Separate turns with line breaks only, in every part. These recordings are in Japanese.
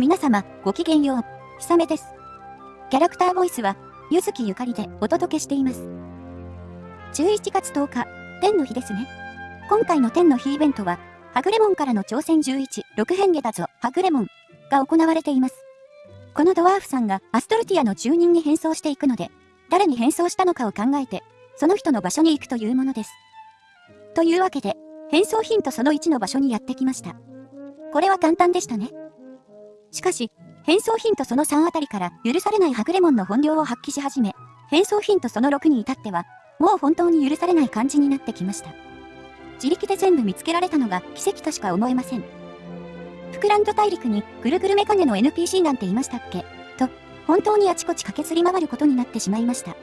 皆様、ごきげんよう。ひさめです。キャラクターボイスは、ゆずきゆかりでお届けしています。11月10日、天の日ですね。今回の天の日イベントは、はぐれもんからの挑戦11、6変化だぞ、はぐれもんが行われています。このドワーフさんがアストルティアの住人に変装していくので、誰に変装したのかを考えて、その人の場所に行くというものです。というわけで、変装ヒントその1の場所にやってきました。これは簡単でしたね。しかし、変装ヒントその3あたりから許されないハグレモンの本領を発揮し始め、変装ヒントその6に至っては、もう本当に許されない感じになってきました。自力で全部見つけられたのが奇跡としか思えません。フクランド大陸にぐるぐるメカネの NPC なんていましたっけ？と、本当にあちこち駆けずり回ることになってしまいました。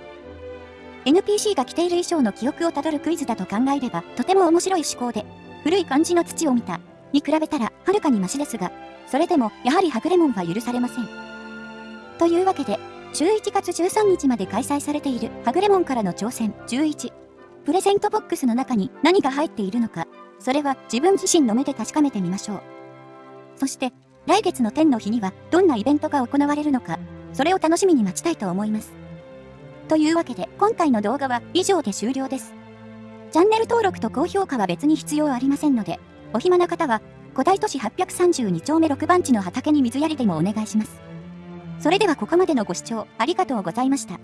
NPC が着ている衣装の記憶をたどるクイズだと考えれば、とても面白い思考で、古い感じの土を見た、に比べたら、はるかにマシですが、それでも、やはりハグレモンは許されません。というわけで、11月13日まで開催されているハグレモンからの挑戦11。プレゼントボックスの中に何が入っているのか、それは自分自身の目で確かめてみましょう。そして、来月の天の日にはどんなイベントが行われるのか、それを楽しみに待ちたいと思います。というわけで、今回の動画は以上で終了です。チャンネル登録と高評価は別に必要ありませんので、お暇な方は古代都市832丁目6番地の畑に水やりでもお願いします。それではここまでのご視聴ありがとうございました。